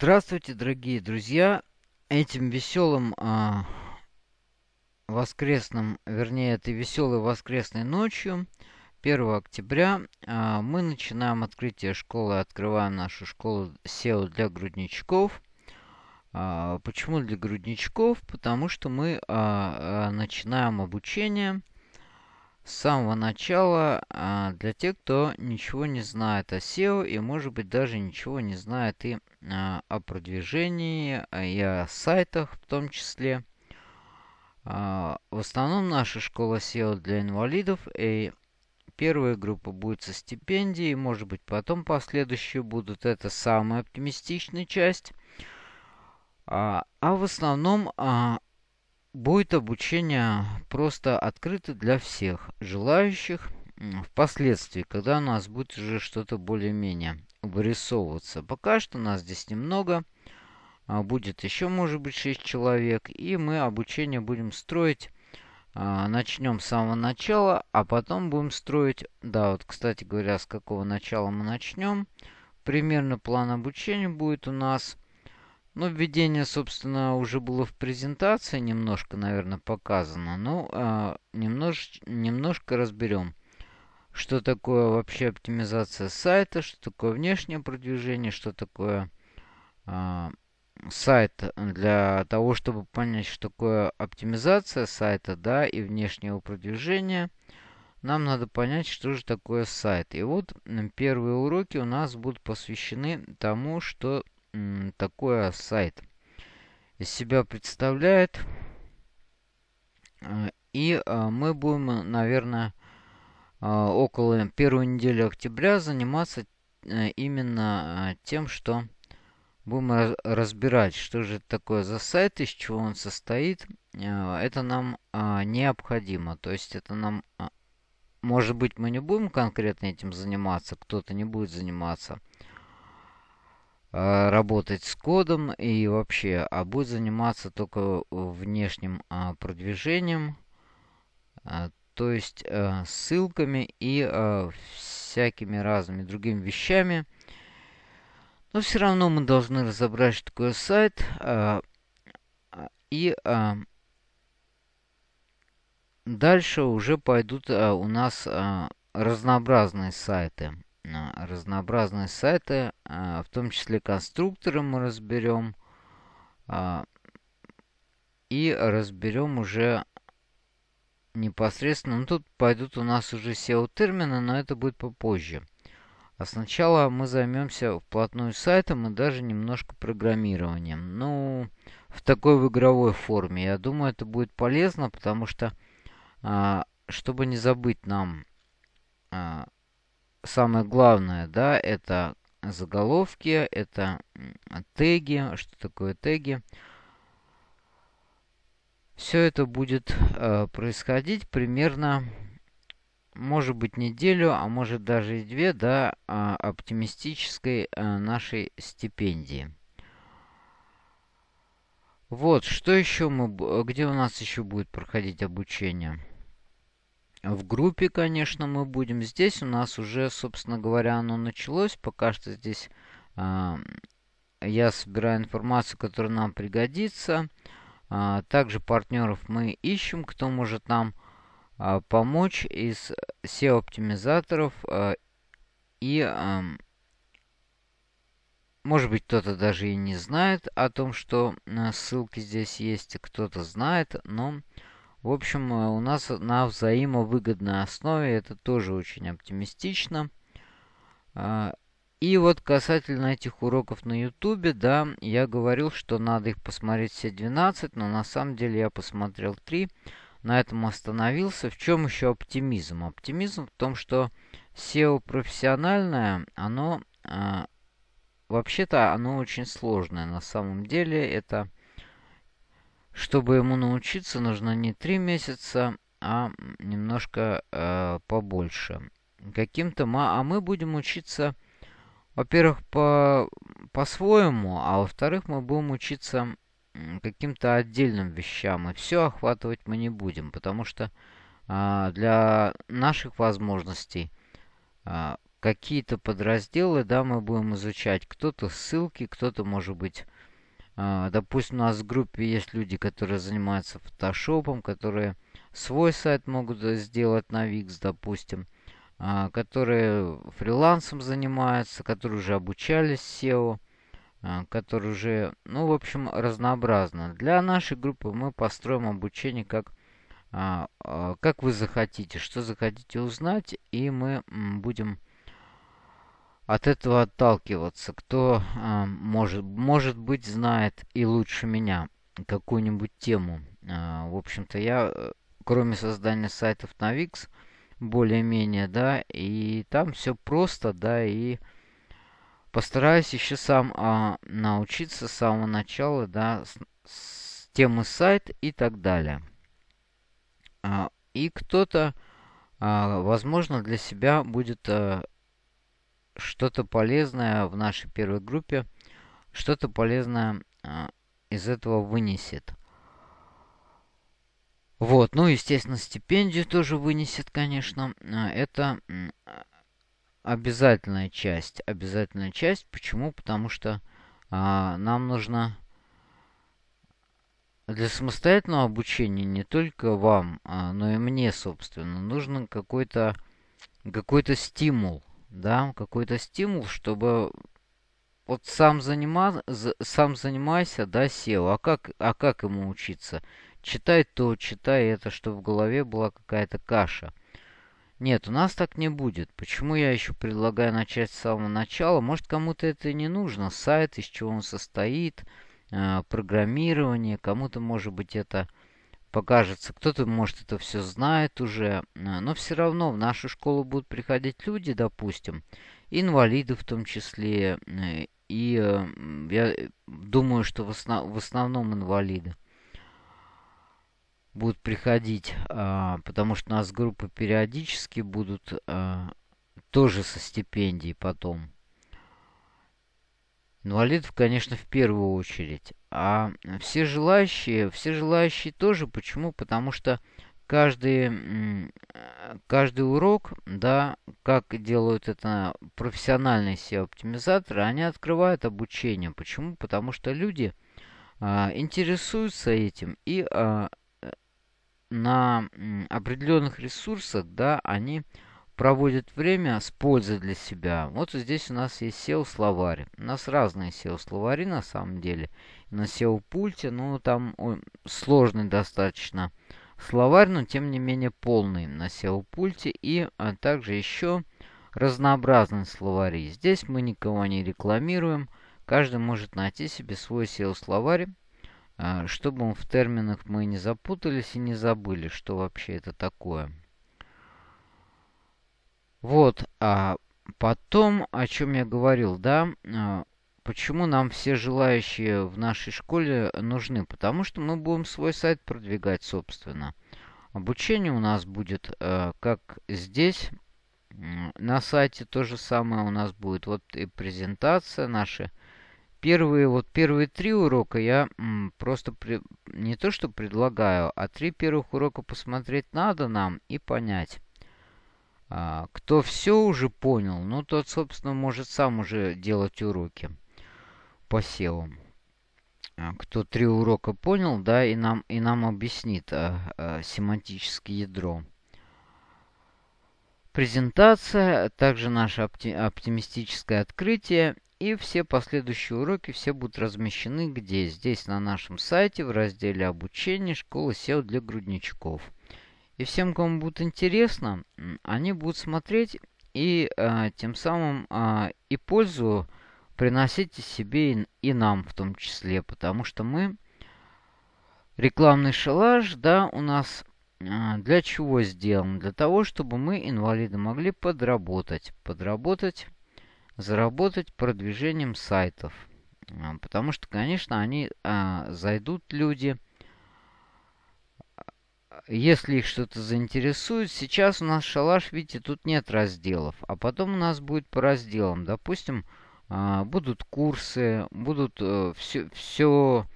Здравствуйте, дорогие друзья! Этим веселым а, воскресным, вернее, этой веселой воскресной ночью, 1 октября, а, мы начинаем открытие школы, открываем нашу школу SEO для грудничков. А, почему для грудничков? Потому что мы а, а, начинаем обучение с самого начала а, для тех, кто ничего не знает о SEO и, может быть, даже ничего не знает и а, о продвижении, а, и о сайтах в том числе. В основном наша школа SEO для инвалидов. И первая группа будет со стипендией, может быть, потом последующие будут. Это самая оптимистичная часть. А в основном будет обучение просто открыто для всех желающих. Впоследствии, когда у нас будет уже что-то более-менее вырисовываться. Пока что нас здесь немного. А, будет еще, может быть, 6 человек. И мы обучение будем строить. А, начнем с самого начала, а потом будем строить... Да, вот, кстати говоря, с какого начала мы начнем. Примерно план обучения будет у нас ну, введение, собственно, уже было в презентации немножко, наверное, показано. Ну, а, немнож, немножко разберем, что такое вообще оптимизация сайта, что такое внешнее продвижение, что такое а, сайт для того, чтобы понять, что такое оптимизация сайта, да, и внешнего продвижения. Нам надо понять, что же такое сайт. И вот первые уроки у нас будут посвящены тому, что такое сайт из себя представляет. А, и а, мы будем, наверное, а, около первой недели октября заниматься э, именно тем, что будем разбирать, что же это такое за сайт, из чего он состоит. Это нам необходимо. То есть это нам... Может быть, мы не будем конкретно этим заниматься, кто-то не будет заниматься. А, работать с кодом и вообще, а будет заниматься только внешним а, продвижением, а, то есть а, ссылками и всякими разными другими вещами. Но все равно мы должны разобрать, что такое сайт. И дальше уже пойдут у нас разнообразные сайты разнообразные сайты, а, в том числе конструкторы мы разберем. А, и разберем уже непосредственно. Ну, тут пойдут у нас уже SEO-термины, но это будет попозже. А сначала мы займемся вплотную сайтом и даже немножко программированием. Ну, в такой в игровой форме. Я думаю, это будет полезно, потому что, а, чтобы не забыть нам самое главное, да, это заголовки, это теги. Что такое теги? Все это будет э, происходить примерно, может быть, неделю, а может даже и две до э, оптимистической э, нашей стипендии. Вот, что еще мы, где у нас еще будет проходить обучение? В группе, конечно, мы будем. Здесь у нас уже, собственно говоря, оно началось. Пока что здесь э, я собираю информацию, которая нам пригодится. А, также партнеров мы ищем, кто может нам а, помочь из SEO-оптимизаторов. А, и, а, может быть, кто-то даже и не знает о том, что а, ссылки здесь есть. Кто-то знает, но в общем, э, у нас на взаимовыгодной основе это тоже очень оптимистично. А, и вот касательно этих уроков на YouTube, да, я говорил, что надо их посмотреть все 12, но на самом деле я посмотрел 3. На этом остановился. В чем еще оптимизм? Оптимизм в том, что SEO профессиональное, оно а, вообще-то оно очень сложное. На самом деле это чтобы ему научиться, нужно не три месяца, а немножко э, побольше. Каким-то, а мы будем учиться, во-первых, по, по-своему, а во-вторых, мы будем учиться каким-то отдельным вещам. И все охватывать мы не будем, потому что э, для наших возможностей э, какие-то подразделы, да, мы будем изучать. Кто-то ссылки, кто-то, может быть, допустим, у нас в группе есть люди, которые занимаются фотошопом, которые свой сайт могут сделать на Wix, допустим, э, которые фрилансом занимаются, которые уже обучались SEO, э, которые уже, ну, в общем, разнообразно. Для нашей группы мы построим обучение как а, а, как вы захотите, что захотите узнать, и мы будем от этого отталкиваться. Кто, а, может, может быть, знает и лучше меня какую-нибудь тему. В общем-то, я, э, кроме создания сайтов на Wix, более-менее, да, и там все просто, да, и постараюсь еще сам а, научиться с самого начала, да, с, с темы сайт и так далее. А, и кто-то, а, возможно, для себя будет а, что-то полезное в нашей первой группе, что-то полезное из этого вынесет. Вот, ну, естественно, стипендию тоже вынесет, конечно. Это обязательная часть. Обязательная часть. Почему? Потому что а, нам нужно для самостоятельного обучения не только вам, а, но и мне, собственно, нужен какой-то какой-то стимул, да, какой-то стимул, чтобы вот сам, занима, сам занимайся, да, сел. А как, а как ему учиться? Читай то, читай это, чтобы в голове была какая-то каша. Нет, у нас так не будет. Почему я еще предлагаю начать с самого начала? Может, кому-то это не нужно. Сайт, из чего он состоит – э, программирование, кому-то, может быть, это покажется, кто-то, может, это все знает уже, э, но все равно в нашу школу будут приходить люди, допустим, инвалиды в том числе, э, и э, я думаю, что в, основ в основном инвалиды будут приходить, а, потому что у нас группы периодически будут а, тоже со стипендией потом. Инвалидов, конечно, в первую очередь. А все желающие, все желающие тоже. Почему? Потому что каждый, каждый урок, да, как делают это профессиональные SEO-оптимизаторы, они открывают обучение. Почему? Потому что люди а, интересуются этим и а, на определенных ресурсах, да, они проводит время с пользой для себя. Вот здесь у нас есть SEO-словарь. У нас разные SEO-словари на самом деле. На SEO-пульте, ну там ой, сложный достаточно словарь, но тем не менее полный на SEO-пульте. И а, также еще разнообразные словари. Здесь мы никого не рекламируем. Каждый может найти себе свой SEO-словарь, а, чтобы в терминах мы не запутались и не забыли, что вообще это такое. Вот, а потом, о чем я говорил, да, а, почему нам все желающие в нашей школе нужны? Потому что мы будем свой сайт продвигать, собственно. Обучение у нас будет, э, как здесь, на сайте то же самое у нас будет. Вот и презентация наши. Первые, вот первые три урока я просто при, не то что предлагаю, а три первых урока посмотреть надо нам и понять. А, кто все уже понял, ну тот, собственно, может сам уже делать уроки по SEO. А, кто три урока понял, да, и нам, и нам объяснит а, а, семантическое ядро. Презентация, также наше опти оптимистическое открытие и все последующие уроки все будут размещены где? Здесь на нашем сайте в разделе обучение школы SEO для грудничков. И всем, кому будет интересно, они будут смотреть и э, тем самым э, и пользу приносить себе и, и нам в том числе. Потому что мы рекламный шалаш, да, у нас э, для чего сделан? Для того, чтобы мы, инвалиды, могли подработать. Подработать, заработать продвижением сайтов. Потому что, конечно, они э, зайдут люди если их что-то заинтересует, сейчас у нас шалаш, видите, тут нет разделов. А потом у нас будет по разделам. Допустим, а, будут курсы, будут все, э, все,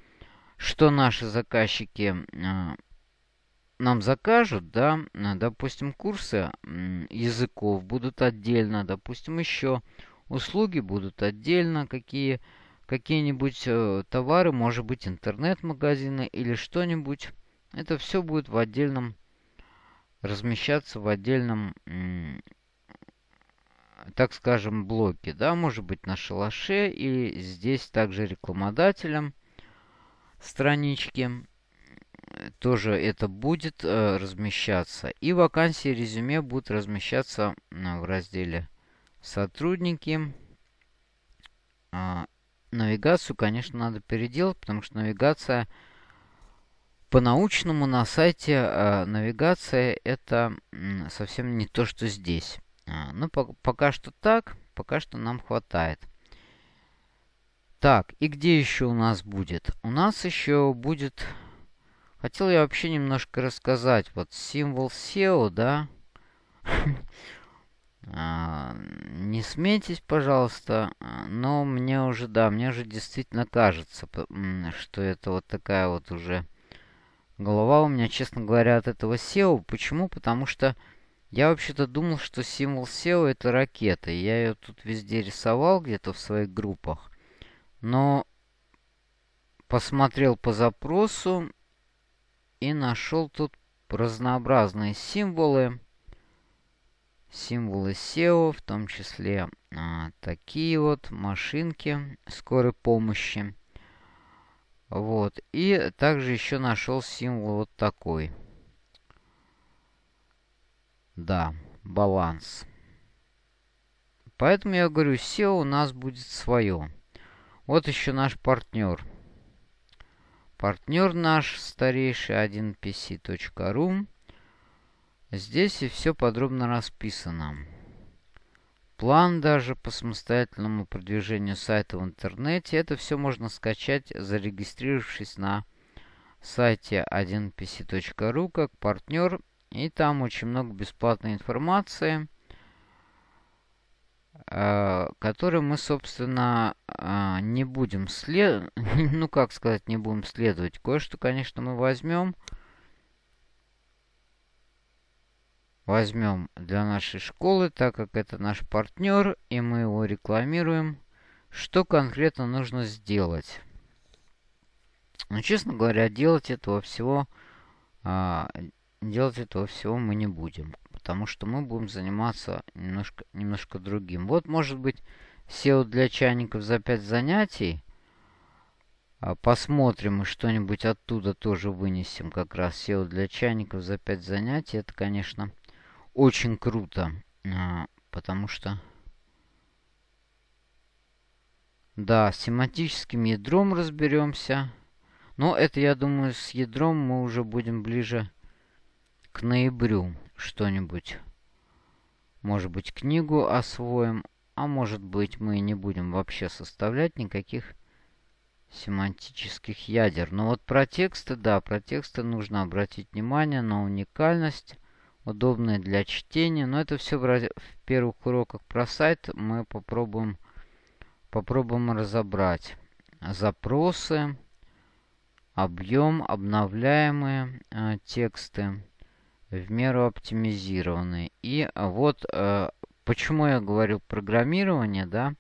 что наши заказчики а, нам закажут, да, допустим, курсы языков будут отдельно, допустим, еще услуги будут отдельно, какие какие-нибудь э, товары, может быть, интернет-магазины или что-нибудь. Это все будет в отдельном, размещаться в отдельном, так скажем, блоке. Да, может быть, на шалаше или здесь также рекламодателем странички тоже это будет э, размещаться. И вакансии резюме будут размещаться э, в разделе «Сотрудники». Э, навигацию, конечно, надо переделать, потому что навигация по-научному на сайте э, навигация это совсем не то, что здесь. А, ну, по пока что так, пока что нам хватает. Так, и где еще у нас будет? У нас еще будет Хотел я вообще немножко рассказать. Вот символ SEO, да? А, не смейтесь, пожалуйста, но мне уже, да, мне уже действительно кажется, что это вот такая вот уже голова у меня, честно говоря, от этого SEO. Почему? Потому что я вообще-то думал, что символ SEO это ракета. Я ее тут везде рисовал где-то в своих группах. Но посмотрел по запросу и нашел тут разнообразные символы. Символы SEO, в том числе а, такие вот машинки скорой помощи. Вот. И также еще нашел символ вот такой. Да, баланс. Поэтому я говорю, SEO у нас будет свое. Вот еще наш партнер. Партнер наш старейший 1pc.ru. Здесь и все подробно расписано. План даже по самостоятельному продвижению сайта в интернете. Это все можно скачать, зарегистрировавшись на сайте 1pc.ru как партнер. И там очень много бесплатной информации. Э, который мы, собственно, э, не будем след... ну, как сказать, не будем следовать. Кое-что, конечно, мы возьмем. Возьмем для нашей школы, так как это наш партнер, и мы его рекламируем. Что конкретно нужно сделать? Ну, честно говоря, делать этого всего... А, делать этого всего мы не будем потому что мы будем заниматься немножко, немножко другим. Вот, может быть, SEO для чайников за 5 занятий. А, посмотрим и что-нибудь оттуда тоже вынесем. Как раз SEO для чайников за 5 занятий. Это, конечно, очень круто. А, потому что... Да, с семантическим ядром разберемся. Но это, я думаю, с ядром мы уже будем ближе к ноябрю что-нибудь. Может быть, книгу освоим, а может быть, мы не будем вообще составлять никаких семантических ядер. Но вот про тексты, да, про тексты нужно обратить внимание на уникальность, удобные для чтения. Но это все в, в первых уроках про сайт мы попробуем, попробуем разобрать. Запросы, объем, обновляемые э, тексты в меру оптимизированы. И вот э, почему я говорю программирование, да.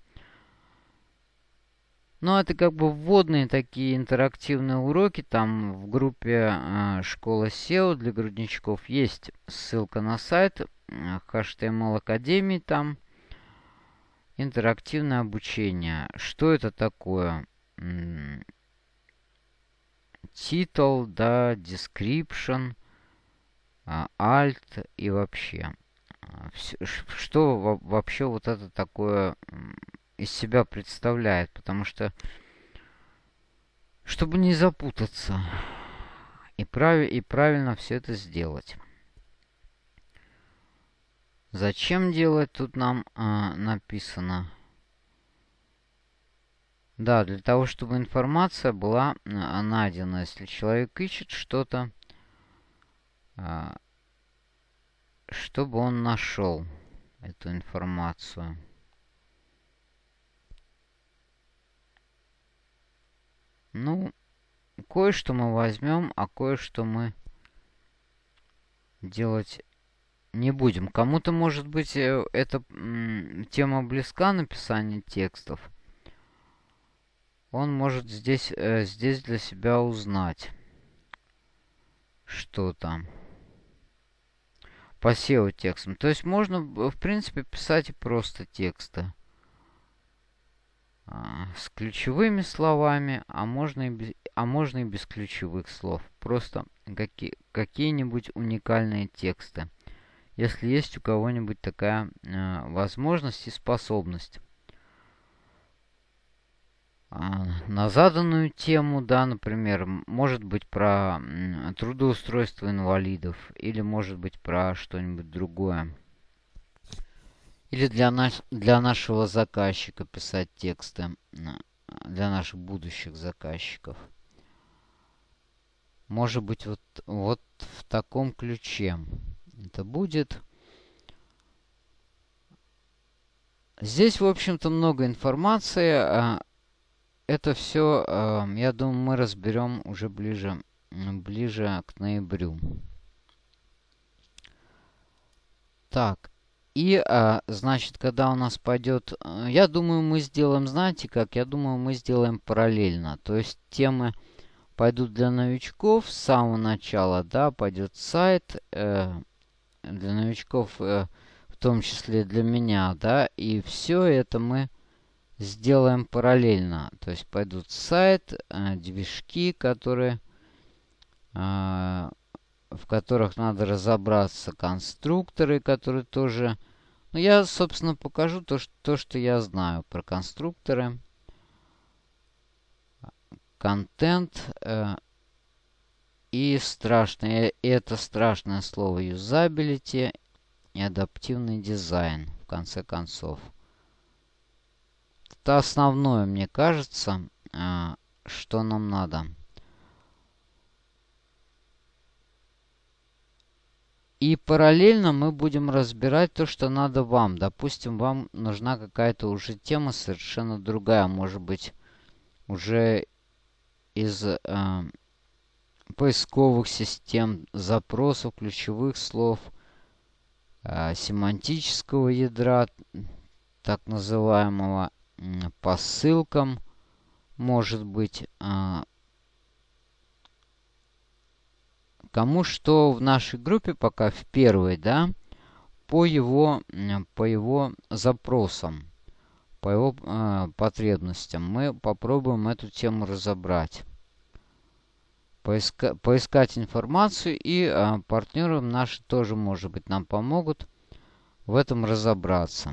Ну, это как бы вводные такие интерактивные уроки. Там в группе э, школа SEO для грудничков есть ссылка на сайт HTML Академии там. Интерактивное обучение. Что это такое? Титул, да, description – а, Alt и вообще. А, что вообще вот это такое из себя представляет? Потому что, чтобы не запутаться и, прав, и правильно все это сделать. Зачем делать, тут нам э, написано. Да, для того, чтобы информация была найдена. Если человек ищет что-то, а, чтобы он нашел эту информацию. Ну, кое-что мы возьмем, а кое-что мы делать не будем. Кому-то, может быть, э, эта тема близка написания текстов. Он может здесь, э, здесь для себя узнать, что там по SEO текстам. То есть можно, в принципе, писать и просто тексты. А, с ключевыми словами, а можно и без, а можно и без ключевых слов. Просто какие, какие-нибудь уникальные тексты если есть у кого-нибудь такая э, возможность и способность. А, на заданную тему, да, например, может быть про трудоустройство инвалидов, или может быть про что-нибудь другое. Или для, наш, для нашего заказчика писать тексты, для наших будущих заказчиков. Может быть, вот, вот в таком ключе это будет. Здесь, в общем-то, много информации. А, это все, а, я думаю, мы разберем уже ближе, ближе к ноябрю. Так, и, а, значит, когда у нас пойдет... Я думаю, мы сделаем, знаете как? Я думаю, мы сделаем параллельно. То есть темы пойдут для новичков с самого начала, да, пойдет сайт, э, для новичков, э, в том числе для меня, да, и все это мы сделаем параллельно. То есть пойдут сайт, э, движки, которые, э, в которых надо разобраться, конструкторы, которые тоже... Ну, я, собственно, покажу то, что, то, что я знаю про конструкторы. Контент. Э, и страшное, это страшное слово юзабилити и адаптивный дизайн, в конце концов. Это основное, мне кажется, а, что нам надо. И параллельно мы будем разбирать то, что надо вам. Допустим, вам нужна какая-то уже тема совершенно другая. Может быть, уже из э, поисковых систем, запросов, ключевых слов, э, семантического ядра, так называемого, по ссылкам, может быть, э, кому что в нашей группе пока в первой, да, по его, по его запросам, по его э, потребностям. Мы попробуем эту тему разобрать поиска поискать информацию. И а, партнеры наши тоже, может быть, нам помогут в этом разобраться.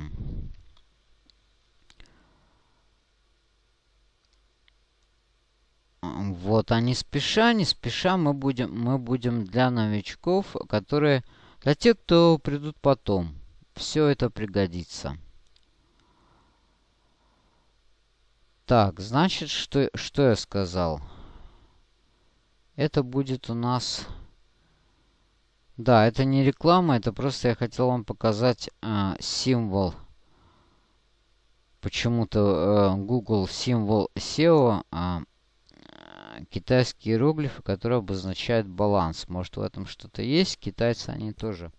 Вот, а не спеша, не спеша мы будем, мы будем для новичков, которые, для тех, кто придут потом. Все это пригодится. Так, значит, что, что я сказал? Это будет у нас... Да, это не реклама, это просто я хотел вам показать э, символ. Почему-то э, Google символ SEO, э, китайские иероглифы, которые обозначают баланс. Может в этом что-то есть. Китайцы они тоже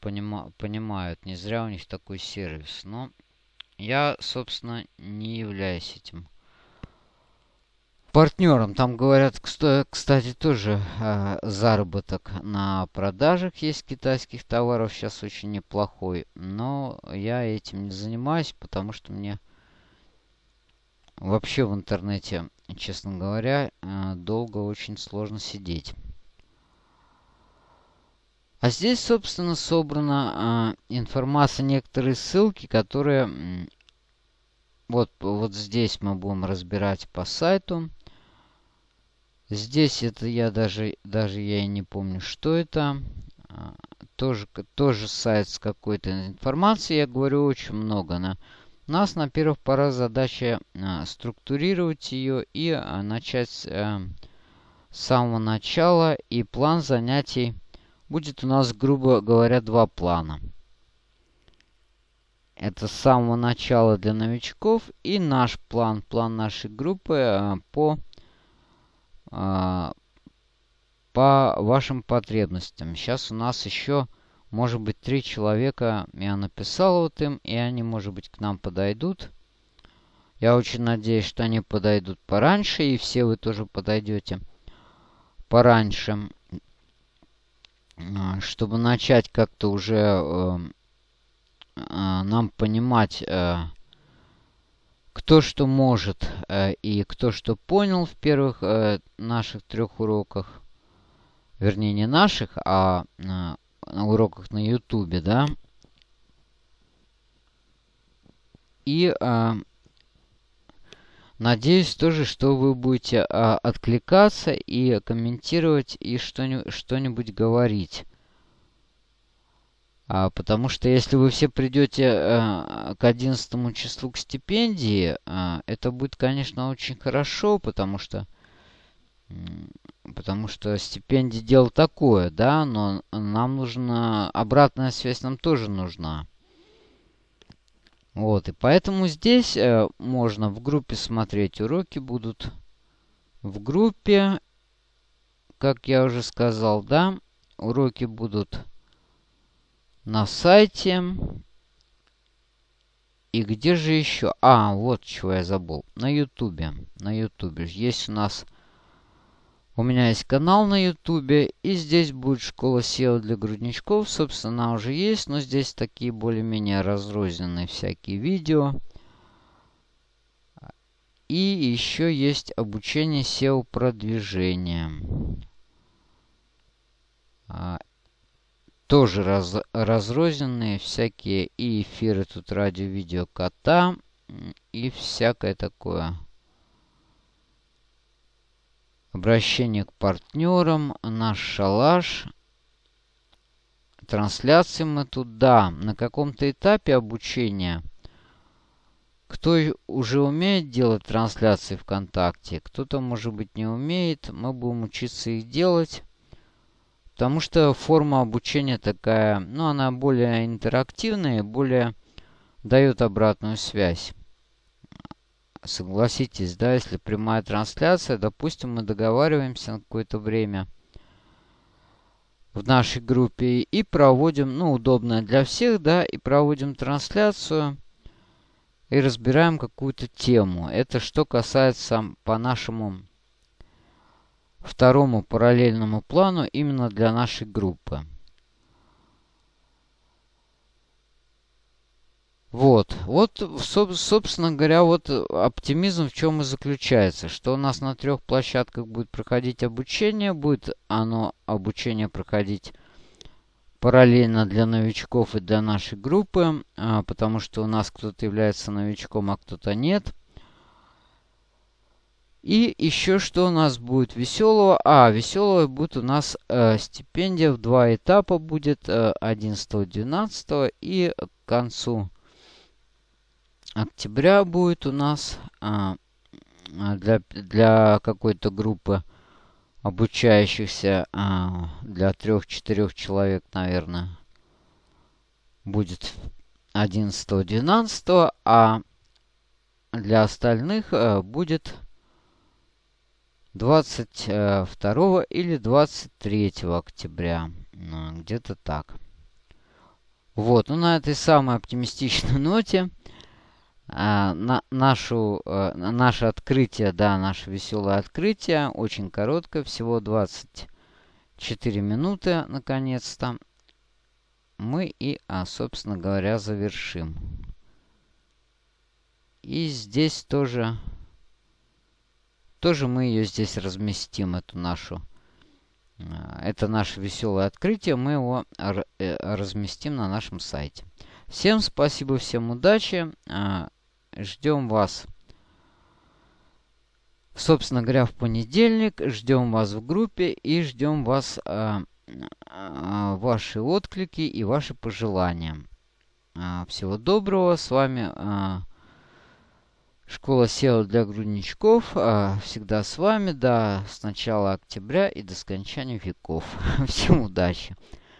понима понимают. Не зря у них такой сервис. Но я, собственно, не являюсь этим партнерам. Там говорят, кстати, тоже э, заработок на продажах есть китайских товаров сейчас очень неплохой. Но я этим не занимаюсь, потому что мне вообще в интернете, честно говоря, э, долго очень сложно сидеть. А здесь, собственно, собрана э, информация, некоторые ссылки, которые... Вот, вот здесь мы будем разбирать по сайту. Здесь это я даже, даже я и не помню, что это. А, тоже, тоже сайт с какой-то информацией. Я говорю очень много. На, у нас на первых порах задача а, структурировать ее и а, начать а, с самого начала. И план занятий будет у нас, грубо говоря, два плана. Это с самого начала для новичков и наш план, план нашей группы а, по а, по вашим потребностям. Сейчас у нас еще, может быть, три человека я написал вот им, и они, может быть, к нам подойдут. Я очень надеюсь, что они подойдут пораньше, и все вы тоже подойдете пораньше, а, чтобы начать как-то уже э, э, нам понимать, э, кто что может и кто что понял в первых наших трех уроках. Вернее, не наших, а на уроках на ютубе, да. И Надеюсь тоже, что вы будете а, откликаться и комментировать и что-нибудь говорить. А, потому что если вы все придете а, к 11 числу к стипендии, а, это будет, конечно, очень хорошо, потому что потому что стипендия дело такое, да, но нам нужна обратная связь нам тоже нужна. Вот, и поэтому здесь э, можно в группе смотреть уроки будут. В группе, как я уже сказал, да, уроки будут на сайте. И где же еще? А, вот чего я забыл. На ютубе. На ютубе. Есть у нас у меня есть канал на ютубе, и здесь будет школа SEO для грудничков. Собственно, уже есть, но здесь такие более-менее разрозненные всякие видео. И еще есть обучение SEO продвижения. А, тоже раз, разрозненные всякие и эфиры тут радио, видео, кота и всякое такое. Обращение к партнерам. Наш шалаш. Трансляции мы тут, да, на каком-то этапе обучения. Кто уже умеет делать трансляции ВКонтакте, кто-то, может быть, не умеет. Мы будем учиться их делать. Потому что форма обучения такая, ну, она более интерактивная, более дает обратную связь согласитесь, да, если прямая трансляция, допустим, мы договариваемся на какое-то время в нашей группе и проводим, ну, удобное для всех, да, и проводим трансляцию и разбираем какую-то тему. Это что касается по нашему второму параллельному плану именно для нашей группы. Вот, вот, собственно говоря, вот оптимизм в чем и заключается, что у нас на трех площадках будет проходить обучение, будет оно обучение проходить параллельно для новичков и для нашей группы, а, потому что у нас кто-то является новичком, а кто-то нет. И еще что у нас будет веселого? А, веселого будет у нас э, стипендия в два этапа будет э, 11-12 и к концу октября будет у нас а, а, для, для какой-то группы обучающихся а, для трех-четырех человек, наверное, будет 11-12, а для остальных а, будет 22 или 23 октября. Где-то так. Вот, ну на этой самой оптимистичной ноте а, на, нашу, а, наше открытие, да, наше веселое открытие, очень короткое, всего 24 минуты, наконец-то, мы и, а, собственно говоря, завершим. И здесь тоже, тоже мы ее здесь разместим, эту нашу, а, это наше веселое открытие, мы его э, разместим на нашем сайте. Всем спасибо, всем удачи. Ждем вас, собственно говоря, в понедельник. Ждем вас в группе и ждем вас, э, э, ваши отклики и ваши пожелания. Э, всего доброго. С вами э, Школа SEO для грудничков. Э, всегда с вами до с начала октября и до скончания веков. Всем удачи!